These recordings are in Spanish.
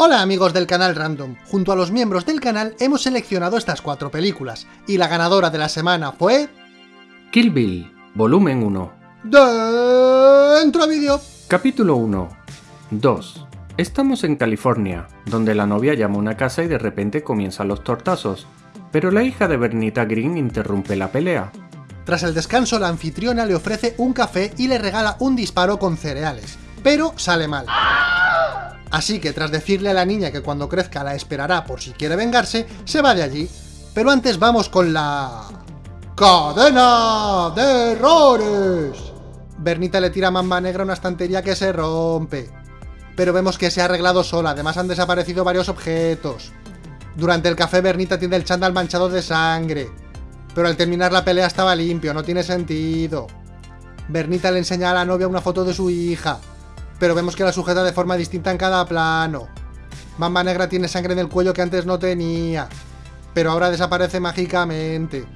Hola amigos del canal Random, junto a los miembros del canal hemos seleccionado estas cuatro películas, y la ganadora de la semana fue... Kill Bill, volumen 1. Dentro vídeo. Capítulo 1. 2. Estamos en California, donde la novia llama a una casa y de repente comienzan los tortazos, pero la hija de Bernita Green interrumpe la pelea. Tras el descanso, la anfitriona le ofrece un café y le regala un disparo con cereales, pero sale mal. Así que tras decirle a la niña que cuando crezca la esperará por si quiere vengarse, se va de allí. Pero antes vamos con la... ¡Cadena de errores! Bernita le tira a Mamba Negra una estantería que se rompe. Pero vemos que se ha arreglado sola, además han desaparecido varios objetos. Durante el café Bernita tiene el chándal manchado de sangre. Pero al terminar la pelea estaba limpio, no tiene sentido. Bernita le enseña a la novia una foto de su hija pero vemos que la sujeta de forma distinta en cada plano. Mamba Negra tiene sangre en el cuello que antes no tenía, pero ahora desaparece mágicamente.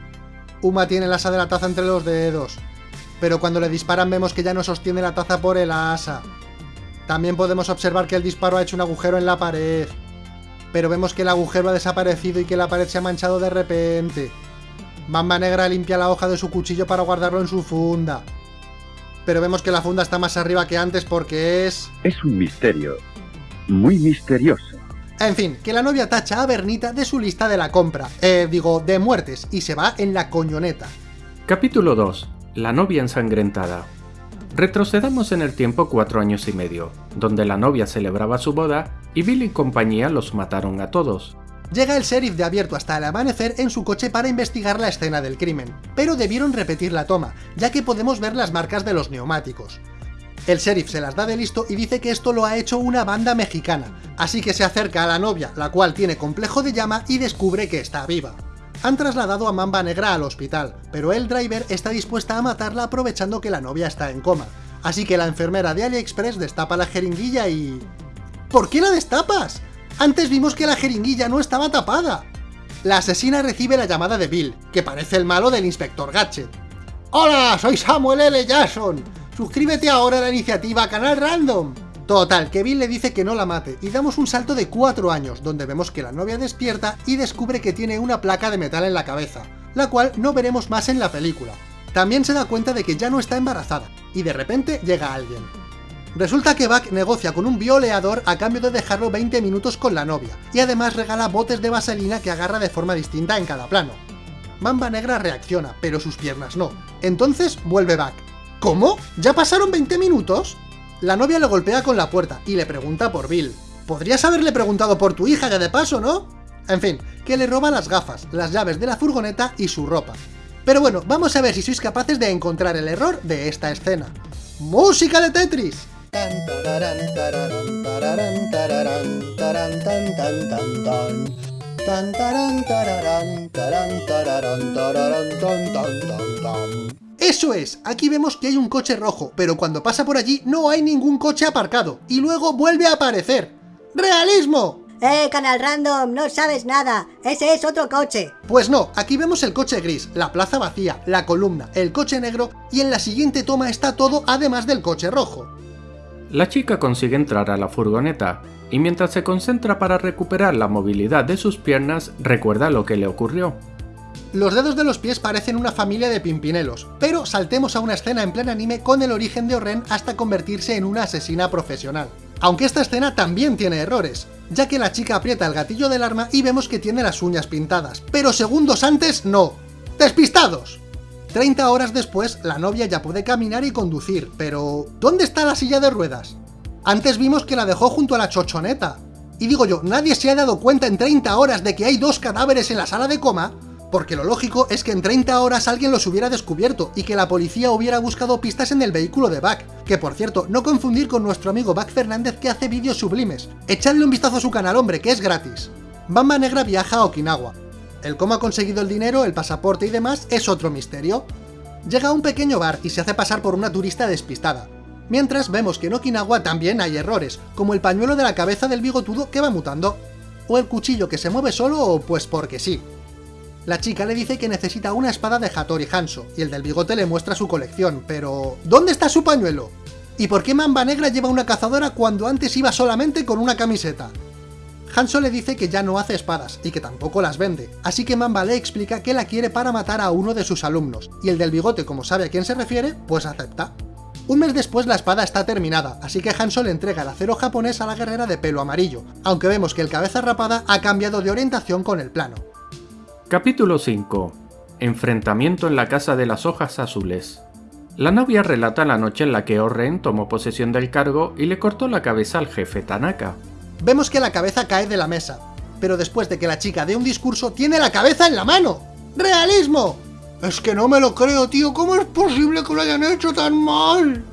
Uma tiene el asa de la taza entre los dedos, pero cuando le disparan vemos que ya no sostiene la taza por el asa. También podemos observar que el disparo ha hecho un agujero en la pared, pero vemos que el agujero ha desaparecido y que la pared se ha manchado de repente. Mamba Negra limpia la hoja de su cuchillo para guardarlo en su funda pero vemos que la funda está más arriba que antes porque es... Es un misterio. Muy misterioso. En fin, que la novia tacha a Bernita de su lista de la compra, eh, digo, de muertes, y se va en la coñoneta. Capítulo 2. La novia ensangrentada. Retrocedamos en el tiempo cuatro años y medio, donde la novia celebraba su boda y Bill y compañía los mataron a todos. Llega el sheriff de abierto hasta el amanecer en su coche para investigar la escena del crimen, pero debieron repetir la toma, ya que podemos ver las marcas de los neumáticos. El sheriff se las da de listo y dice que esto lo ha hecho una banda mexicana, así que se acerca a la novia, la cual tiene complejo de llama y descubre que está viva. Han trasladado a Mamba Negra al hospital, pero el driver está dispuesta a matarla aprovechando que la novia está en coma, así que la enfermera de AliExpress destapa la jeringuilla y... ¿Por qué la destapas? Antes vimos que la jeringuilla no estaba tapada. La asesina recibe la llamada de Bill, que parece el malo del Inspector Gadget. ¡Hola! Soy Samuel L. Jackson. Suscríbete ahora a la iniciativa Canal Random. Total, que Bill le dice que no la mate, y damos un salto de 4 años, donde vemos que la novia despierta y descubre que tiene una placa de metal en la cabeza, la cual no veremos más en la película. También se da cuenta de que ya no está embarazada, y de repente llega alguien. Resulta que Buck negocia con un violeador a cambio de dejarlo 20 minutos con la novia, y además regala botes de vaselina que agarra de forma distinta en cada plano. Mamba Negra reacciona, pero sus piernas no. Entonces vuelve Buck. ¿Cómo? ¿Ya pasaron 20 minutos? La novia lo golpea con la puerta y le pregunta por Bill. Podrías haberle preguntado por tu hija ya de paso, ¿no? En fin, que le roba las gafas, las llaves de la furgoneta y su ropa. Pero bueno, vamos a ver si sois capaces de encontrar el error de esta escena. ¡Música de Tetris! Eso es, aquí vemos que hay un coche rojo, pero cuando pasa por allí no hay ningún coche aparcado, y luego vuelve a aparecer. ¡Realismo! ¡Eh, Canal Random! No sabes nada, ese es otro coche. Pues no, aquí vemos el coche gris, la plaza vacía, la columna, el coche negro, y en la siguiente toma está todo además del coche rojo. La chica consigue entrar a la furgoneta, y mientras se concentra para recuperar la movilidad de sus piernas, recuerda lo que le ocurrió. Los dedos de los pies parecen una familia de pimpinelos, pero saltemos a una escena en plan anime con el origen de Oren hasta convertirse en una asesina profesional. Aunque esta escena también tiene errores, ya que la chica aprieta el gatillo del arma y vemos que tiene las uñas pintadas, pero segundos antes no. ¡Despistados! 30 horas después, la novia ya puede caminar y conducir, pero... ¿Dónde está la silla de ruedas? Antes vimos que la dejó junto a la chochoneta. Y digo yo, ¿nadie se ha dado cuenta en 30 horas de que hay dos cadáveres en la sala de coma? Porque lo lógico es que en 30 horas alguien los hubiera descubierto y que la policía hubiera buscado pistas en el vehículo de Buck, que por cierto, no confundir con nuestro amigo Buck Fernández que hace vídeos sublimes. Echadle un vistazo a su canal, hombre, que es gratis. Bamba Negra viaja a Okinawa, el cómo ha conseguido el dinero, el pasaporte y demás es otro misterio. Llega a un pequeño bar y se hace pasar por una turista despistada. Mientras vemos que en Okinawa también hay errores, como el pañuelo de la cabeza del bigotudo que va mutando, o el cuchillo que se mueve solo o pues porque sí. La chica le dice que necesita una espada de Hattori Hanzo, y el del bigote le muestra su colección, pero... ¿Dónde está su pañuelo? ¿Y por qué Mamba Negra lleva una cazadora cuando antes iba solamente con una camiseta? Hanso le dice que ya no hace espadas y que tampoco las vende, así que Mamba le explica que la quiere para matar a uno de sus alumnos, y el del bigote como sabe a quién se refiere, pues acepta. Un mes después la espada está terminada, así que Hanso le entrega el acero japonés a la guerrera de pelo amarillo, aunque vemos que el cabeza rapada ha cambiado de orientación con el plano. Capítulo 5 Enfrentamiento en la Casa de las Hojas Azules La novia relata la noche en la que Oren tomó posesión del cargo y le cortó la cabeza al jefe Tanaka. Vemos que la cabeza cae de la mesa, pero después de que la chica dé un discurso, tiene la cabeza en la mano. ¡Realismo! Es que no me lo creo, tío, ¿cómo es posible que lo hayan hecho tan mal?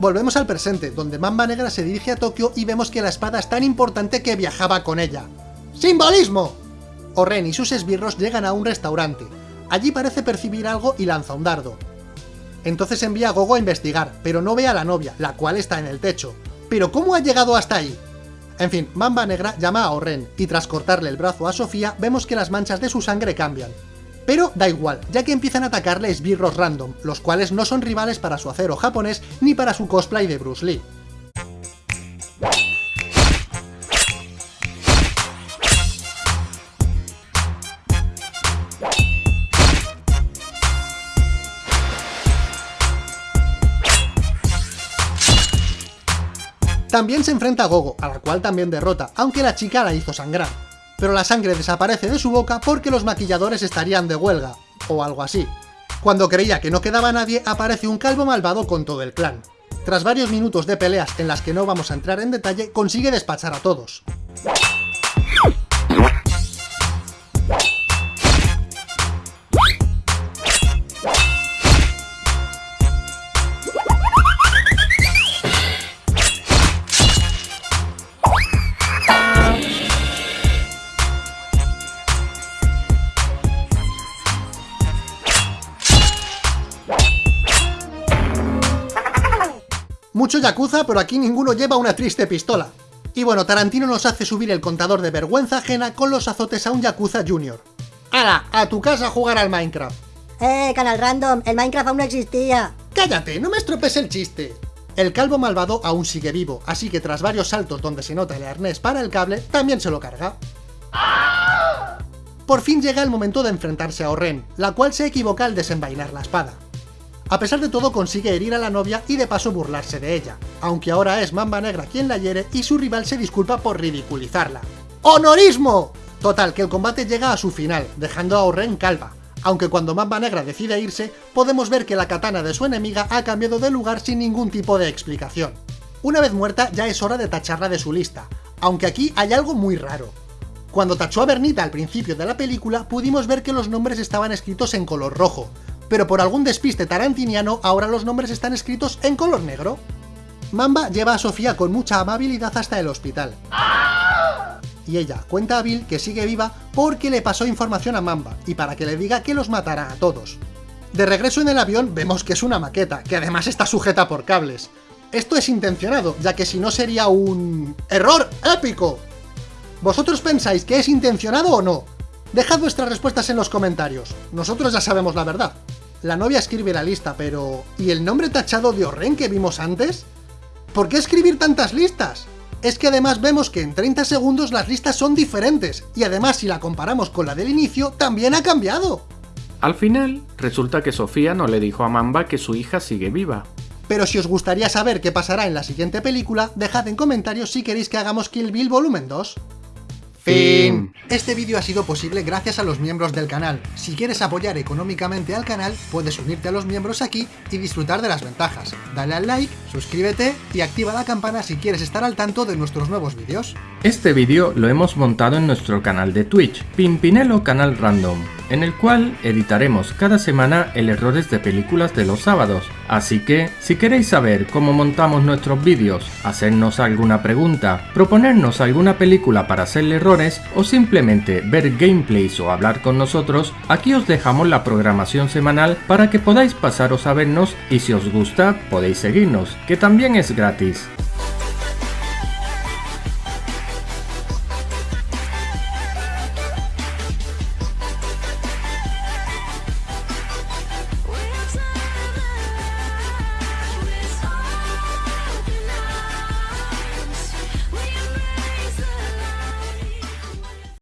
Volvemos al presente, donde Mamba Negra se dirige a Tokio y vemos que la espada es tan importante que viajaba con ella. ¡Simbolismo! Oren y sus esbirros llegan a un restaurante. Allí parece percibir algo y lanza un dardo. Entonces envía a Gogo a investigar, pero no ve a la novia, la cual está en el techo. ¿Pero cómo ha llegado hasta ahí? En fin, Mamba Negra llama a Oren, y tras cortarle el brazo a Sofía, vemos que las manchas de su sangre cambian. Pero da igual, ya que empiezan a atacarle esbirros random, los cuales no son rivales para su acero japonés ni para su cosplay de Bruce Lee. También se enfrenta a Gogo, a la cual también derrota, aunque la chica la hizo sangrar. Pero la sangre desaparece de su boca porque los maquilladores estarían de huelga, o algo así. Cuando creía que no quedaba nadie, aparece un calvo malvado con todo el clan. Tras varios minutos de peleas en las que no vamos a entrar en detalle, consigue despachar a todos. Yakuza, pero aquí ninguno lleva una triste pistola. Y bueno, Tarantino nos hace subir el contador de vergüenza ajena con los azotes a un Yakuza Junior. ¡Hala! A tu casa a jugar al Minecraft. Eh, canal random, el Minecraft aún no existía. ¡Cállate! ¡No me estropes el chiste! El calvo malvado aún sigue vivo, así que tras varios saltos donde se nota el arnés para el cable, también se lo carga. Por fin llega el momento de enfrentarse a Oren, la cual se equivoca al desenvainar la espada. A pesar de todo consigue herir a la novia y de paso burlarse de ella, aunque ahora es Mamba Negra quien la hiere y su rival se disculpa por ridiculizarla. ¡Honorismo! Total, que el combate llega a su final, dejando a Oren calva, aunque cuando Mamba Negra decide irse, podemos ver que la katana de su enemiga ha cambiado de lugar sin ningún tipo de explicación. Una vez muerta, ya es hora de tacharla de su lista, aunque aquí hay algo muy raro. Cuando tachó a Bernita al principio de la película, pudimos ver que los nombres estaban escritos en color rojo, pero por algún despiste tarantiniano ahora los nombres están escritos en color negro. Mamba lleva a Sofía con mucha amabilidad hasta el hospital. Y ella cuenta a Bill que sigue viva porque le pasó información a Mamba, y para que le diga que los matará a todos. De regreso en el avión vemos que es una maqueta, que además está sujeta por cables. Esto es intencionado, ya que si no sería un... ¡Error épico! ¿Vosotros pensáis que es intencionado o no? Dejad vuestras respuestas en los comentarios, nosotros ya sabemos la verdad. La novia escribe la lista, pero... ¿Y el nombre tachado de Orren que vimos antes? ¿Por qué escribir tantas listas? Es que además vemos que en 30 segundos las listas son diferentes, y además si la comparamos con la del inicio, también ha cambiado. Al final, resulta que Sofía no le dijo a Mamba que su hija sigue viva. Pero si os gustaría saber qué pasará en la siguiente película, dejad en comentarios si queréis que hagamos Kill Bill Volumen 2. Fin. Este vídeo ha sido posible gracias a los miembros del canal. Si quieres apoyar económicamente al canal, puedes unirte a los miembros aquí y disfrutar de las ventajas. Dale al like, suscríbete y activa la campana si quieres estar al tanto de nuestros nuevos vídeos. Este vídeo lo hemos montado en nuestro canal de Twitch, Pimpinelo Canal Random, en el cual editaremos cada semana el errores de películas de los sábados. Así que, si queréis saber cómo montamos nuestros vídeos, hacernos alguna pregunta, proponernos alguna película para hacerle errores o simplemente ver gameplays o hablar con nosotros, aquí os dejamos la programación semanal para que podáis pasaros a vernos y si os gusta podéis seguirnos, que también es gratis.